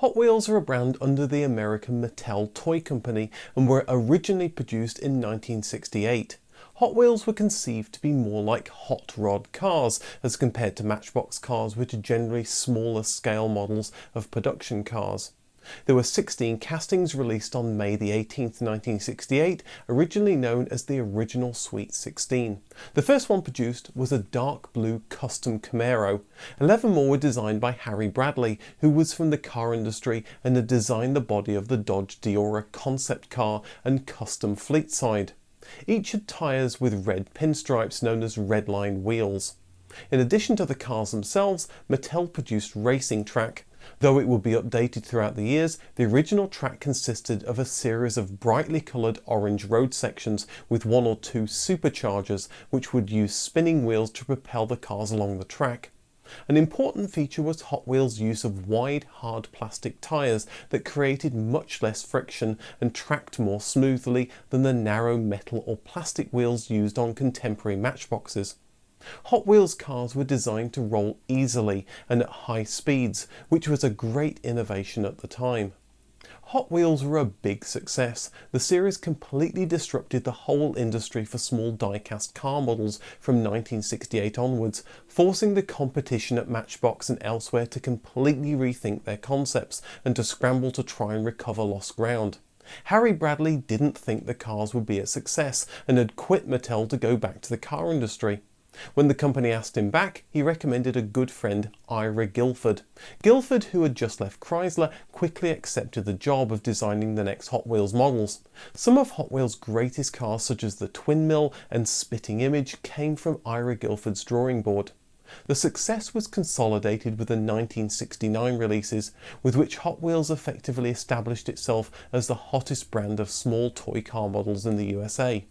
Hot Wheels are a brand under the American Mattel Toy Company and were originally produced in 1968. Hot Wheels were conceived to be more like hot rod cars as compared to Matchbox cars which are generally smaller scale models of production cars. There were 16 castings released on May 18, 1968, originally known as the original Sweet 16. The first one produced was a dark blue custom Camaro. 11 more were designed by Harry Bradley, who was from the car industry and had designed the body of the Dodge Deora concept car and custom fleet side. Each had tyres with red pinstripes known as redline wheels. In addition to the cars themselves, Mattel produced racing track, Though it would be updated throughout the years, the original track consisted of a series of brightly coloured orange road sections with one or two superchargers which would use spinning wheels to propel the cars along the track. An important feature was Hot Wheels' use of wide, hard plastic tyres that created much less friction and tracked more smoothly than the narrow metal or plastic wheels used on contemporary matchboxes. Hot Wheels cars were designed to roll easily and at high speeds, which was a great innovation at the time. Hot Wheels were a big success. The series completely disrupted the whole industry for small die-cast car models from 1968 onwards, forcing the competition at Matchbox and elsewhere to completely rethink their concepts and to scramble to try and recover lost ground. Harry Bradley didn't think the cars would be a success and had quit Mattel to go back to the car industry. When the company asked him back, he recommended a good friend, Ira Gilford. Gilford, who had just left Chrysler, quickly accepted the job of designing the next Hot Wheels models. Some of Hot Wheels' greatest cars such as the Twin Mill and Spitting Image came from Ira Gilford's drawing board. The success was consolidated with the 1969 releases, with which Hot Wheels effectively established itself as the hottest brand of small toy car models in the USA.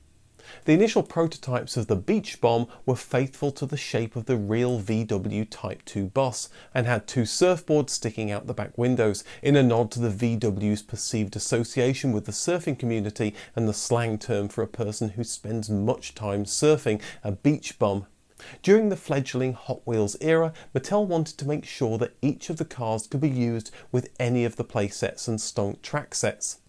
The initial prototypes of the Beach Bomb were faithful to the shape of the real VW Type 2 bus and had two surfboards sticking out the back windows in a nod to the VW's perceived association with the surfing community and the slang term for a person who spends much time surfing, a beach bum. During the fledgling Hot Wheels era, Mattel wanted to make sure that each of the cars could be used with any of the playsets and stonk track sets.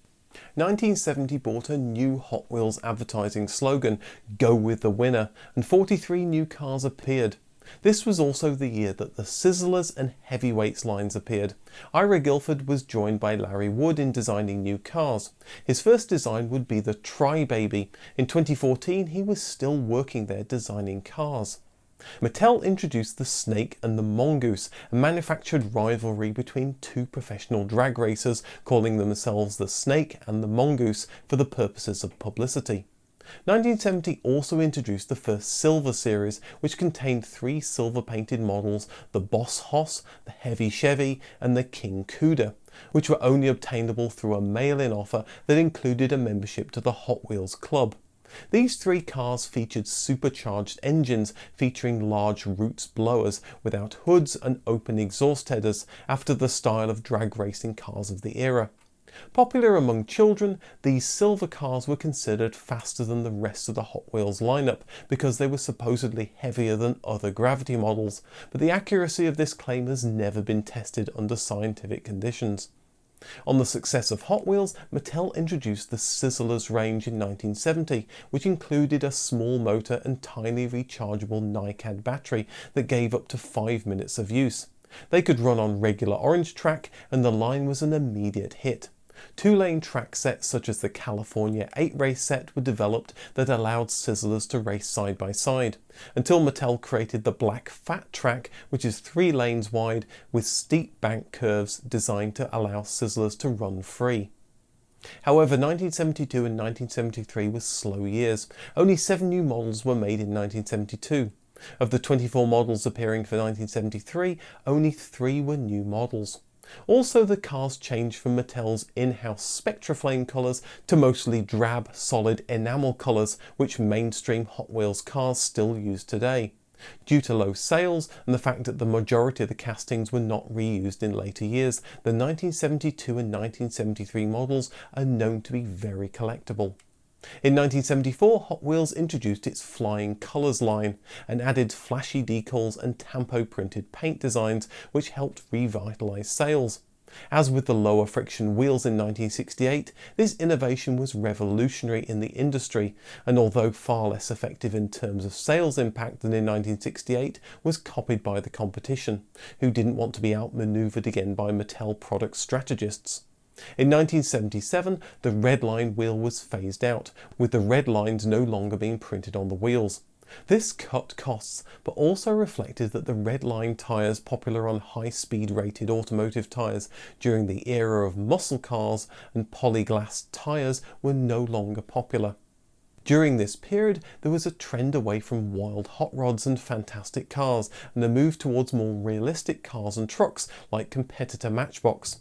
1970 brought a new Hot Wheels advertising slogan, Go with the winner, and 43 new cars appeared. This was also the year that the Sizzlers and Heavyweights lines appeared. Ira Gilford was joined by Larry Wood in designing new cars. His first design would be the Tri-Baby. In 2014 he was still working there designing cars. Mattel introduced the Snake and the Mongoose, a manufactured rivalry between two professional drag racers calling themselves the Snake and the Mongoose for the purposes of publicity. 1970 also introduced the first Silver series, which contained three silver painted models, the Boss Hoss, the Heavy Chevy and the King Cuda, which were only obtainable through a mail-in offer that included a membership to the Hot Wheels Club. These three cars featured supercharged engines featuring large roots blowers without hoods and open exhaust headers after the style of drag racing cars of the era. Popular among children, these silver cars were considered faster than the rest of the Hot Wheels lineup because they were supposedly heavier than other gravity models, but the accuracy of this claim has never been tested under scientific conditions. On the success of Hot Wheels, Mattel introduced the Sizzlers range in 1970, which included a small motor and tiny rechargeable NiCad battery that gave up to 5 minutes of use. They could run on regular orange track and the line was an immediate hit. Two-lane track sets such as the California 8 race set were developed that allowed Sizzlers to race side by side, until Mattel created the Black Fat track which is three lanes wide with steep bank curves designed to allow Sizzlers to run free. However, 1972 and 1973 were slow years. Only seven new models were made in 1972. Of the 24 models appearing for 1973, only three were new models. Also the cars changed from Mattel's in-house Spectraflame colours to mostly drab solid enamel colours which mainstream Hot Wheels cars still use today. Due to low sales and the fact that the majority of the castings were not reused in later years, the 1972 and 1973 models are known to be very collectible. In 1974, Hot Wheels introduced its Flying Colours line and added flashy decals and tampo printed paint designs which helped revitalise sales. As with the lower friction wheels in 1968, this innovation was revolutionary in the industry, and although far less effective in terms of sales impact than in 1968, was copied by the competition, who didn't want to be outmaneuvered again by Mattel product strategists. In 1977, the red line wheel was phased out, with the red lines no longer being printed on the wheels. This cut costs, but also reflected that the red line tyres popular on high-speed rated automotive tyres during the era of muscle cars and polyglass tyres were no longer popular. During this period, there was a trend away from wild hot rods and fantastic cars, and a move towards more realistic cars and trucks like competitor Matchbox.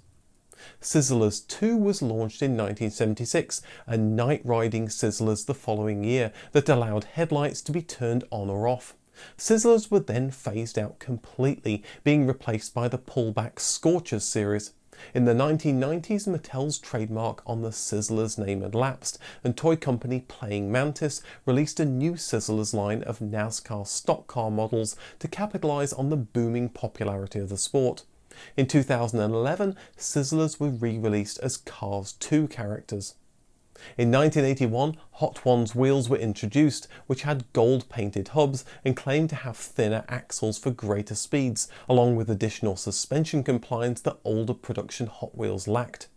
Sizzlers 2 was launched in 1976 and night riding Sizzlers the following year that allowed headlights to be turned on or off. Sizzlers were then phased out completely, being replaced by the pullback Scorchers series. In the 1990s, Mattel's trademark on the Sizzlers name had lapsed, and toy company Playing Mantis released a new Sizzlers line of NASCAR stock car models to capitalise on the booming popularity of the sport. In 2011, Sizzlers were re-released as Cars 2 characters. In 1981, Hot Ones wheels were introduced, which had gold painted hubs and claimed to have thinner axles for greater speeds, along with additional suspension compliance that older production Hot Wheels lacked.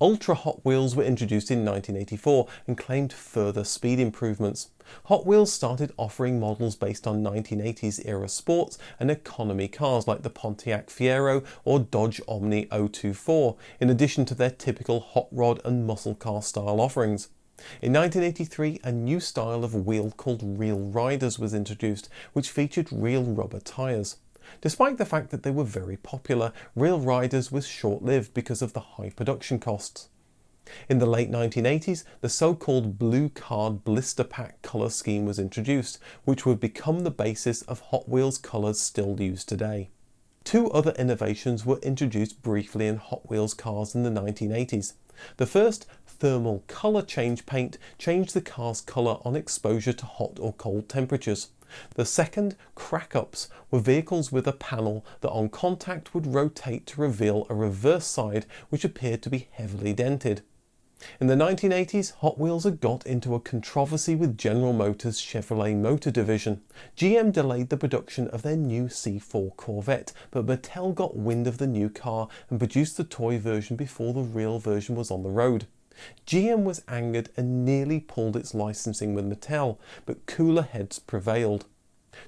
Ultra Hot Wheels were introduced in 1984 and claimed further speed improvements. Hot Wheels started offering models based on 1980s era sports and economy cars like the Pontiac Fiero or Dodge Omni 024, in addition to their typical hot rod and muscle car style offerings. In 1983, a new style of wheel called Real Riders was introduced, which featured real rubber tyres. Despite the fact that they were very popular, Real Riders was short-lived because of the high production costs. In the late 1980s, the so-called Blue Card Blister Pack colour scheme was introduced, which would become the basis of Hot Wheels colours still used today. Two other innovations were introduced briefly in Hot Wheels cars in the 1980s. The first, thermal colour change paint, changed the car's colour on exposure to hot or cold temperatures. The second, crack-ups, were vehicles with a panel that on contact would rotate to reveal a reverse side which appeared to be heavily dented. In the 1980s, Hot Wheels had got into a controversy with General Motors' Chevrolet Motor Division. GM delayed the production of their new C4 Corvette, but Mattel got wind of the new car and produced the toy version before the real version was on the road. GM was angered and nearly pulled its licensing with Mattel, but cooler heads prevailed.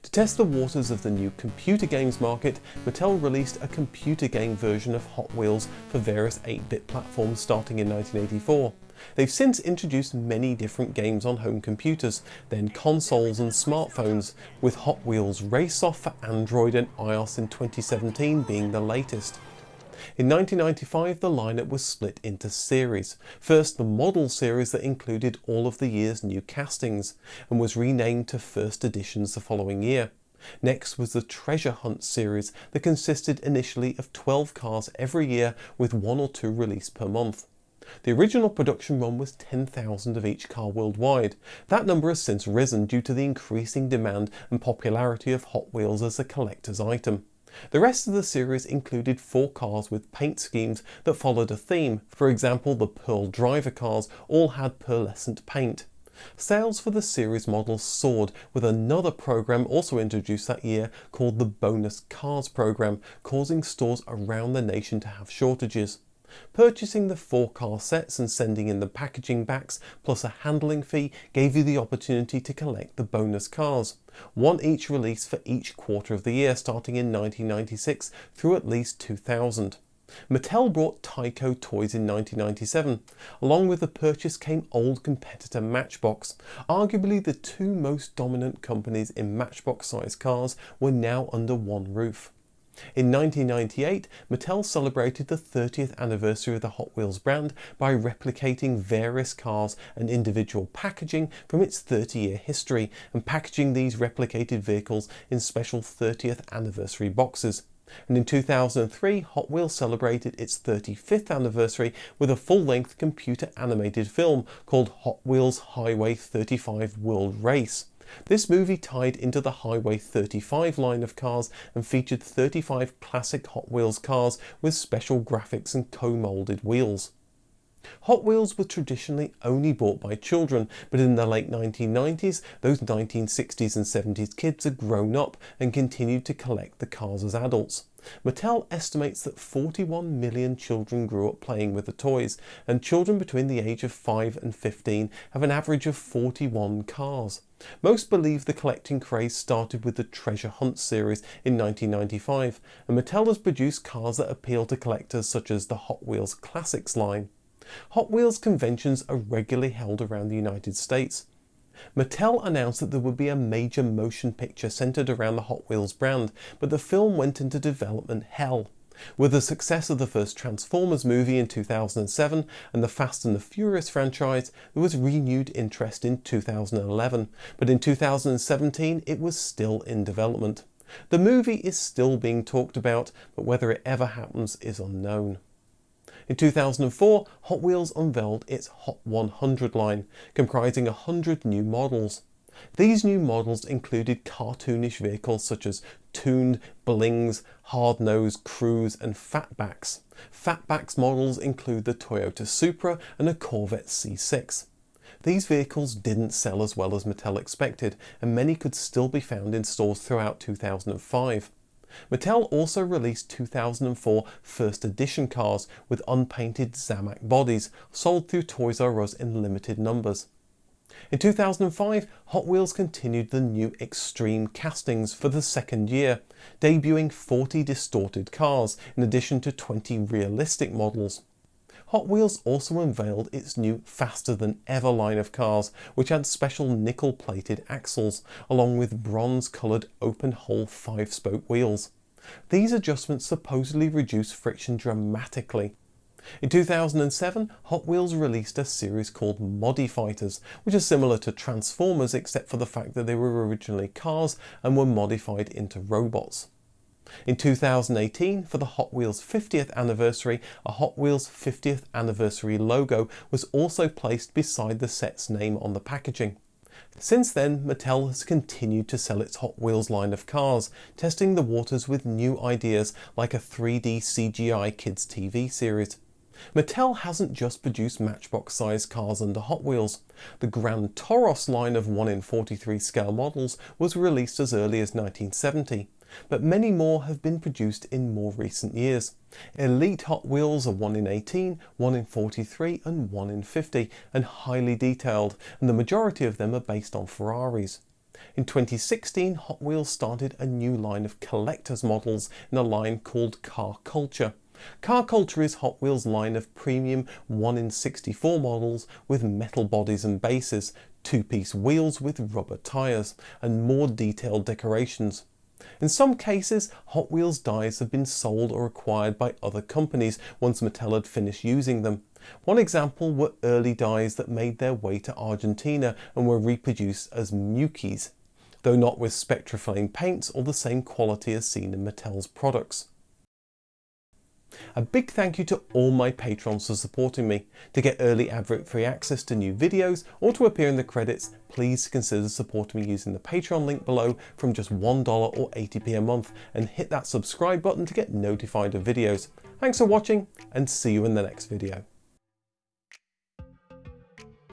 To test the waters of the new computer games market, Mattel released a computer game version of Hot Wheels for various 8-bit platforms starting in 1984. They've since introduced many different games on home computers, then consoles and smartphones, with Hot Wheels Race Off for Android and iOS in 2017 being the latest. In 1995 the lineup was split into series. First the model series that included all of the year's new castings and was renamed to first editions the following year. Next was the Treasure Hunt series that consisted initially of 12 cars every year with one or two released per month. The original production run was 10,000 of each car worldwide. That number has since risen due to the increasing demand and popularity of Hot Wheels as a collector's item. The rest of the series included four cars with paint schemes that followed a theme. For example, the Pearl Driver cars all had pearlescent paint. Sales for the series models soared with another program also introduced that year called the Bonus Cars program, causing stores around the nation to have shortages. Purchasing the four car sets and sending in the packaging backs plus a handling fee gave you the opportunity to collect the bonus cars. One each release for each quarter of the year starting in 1996 through at least 2000. Mattel brought Tyco toys in 1997. Along with the purchase came old competitor Matchbox. Arguably the two most dominant companies in Matchbox sized cars were now under one roof. In 1998, Mattel celebrated the 30th anniversary of the Hot Wheels brand by replicating various cars and individual packaging from its 30 year history and packaging these replicated vehicles in special 30th anniversary boxes. And in 2003, Hot Wheels celebrated its 35th anniversary with a full-length computer animated film called Hot Wheels Highway 35 World Race. This movie tied into the Highway 35 line of cars and featured 35 classic Hot Wheels cars with special graphics and co-moulded wheels. Hot Wheels were traditionally only bought by children, but in the late 1990s, those 1960s and 70s kids had grown up and continued to collect the cars as adults. Mattel estimates that 41 million children grew up playing with the toys, and children between the age of 5 and 15 have an average of 41 cars. Most believe the collecting craze started with the Treasure Hunt series in 1995, and Mattel has produced cars that appeal to collectors such as the Hot Wheels Classics line. Hot Wheels conventions are regularly held around the United States. Mattel announced that there would be a major motion picture centered around the Hot Wheels brand, but the film went into development hell. With the success of the first Transformers movie in 2007 and the Fast and the Furious franchise, there was renewed interest in 2011, but in 2017 it was still in development. The movie is still being talked about, but whether it ever happens is unknown. In 2004, Hot Wheels unveiled its Hot 100 line, comprising 100 new models. These new models included cartoonish vehicles such as Tooned, Blings, Hardnoze, Crooze and Fatbax. Fatbax models include the Toyota Supra and a Corvette C6. These vehicles didn't sell as well as Mattel expected and many could still be found in stores throughout 2005. Mattel also released 2004 first edition cars with unpainted Zamac bodies, sold through Toys R Us in limited numbers. In 2005, Hot Wheels continued the new Extreme castings for the second year, debuting 40 distorted cars in addition to 20 realistic models. Hot Wheels also unveiled its new Faster Than Ever line of cars, which had special nickel plated axles, along with bronze coloured open hole 5-spoke wheels. These adjustments supposedly reduce friction dramatically. In 2007, Hot Wheels released a series called Modifighters, which are similar to Transformers except for the fact that they were originally cars and were modified into robots. In 2018, for the Hot Wheels 50th anniversary, a Hot Wheels 50th anniversary logo was also placed beside the set's name on the packaging. Since then, Mattel has continued to sell its Hot Wheels line of cars, testing the waters with new ideas like a 3D CGI kids TV series. Mattel hasn't just produced matchbox sized cars under Hot Wheels. The Gran Toros line of 1 in 43 scale models was released as early as 1970 but many more have been produced in more recent years. Elite Hot Wheels are 1 in 18, 1 in 43 and 1 in 50 and highly detailed and the majority of them are based on Ferraris. In 2016 Hot Wheels started a new line of collector's models in a line called Car Culture. Car Culture is Hot Wheels' line of premium 1 in 64 models with metal bodies and bases, two-piece wheels with rubber tyres, and more detailed decorations. In some cases, Hot Wheels dies have been sold or acquired by other companies once Mattel had finished using them. One example were early dies that made their way to Argentina and were reproduced as Mukis, though not with Spectraflame paints or the same quality as seen in Mattel's products. A big thank you to all my patrons for supporting me. To get early advert free access to new videos or to appear in the credits, please consider supporting me using the Patreon link below from just $1 or 80p a month and hit that subscribe button to get notified of videos. Thanks for watching and see you in the next video.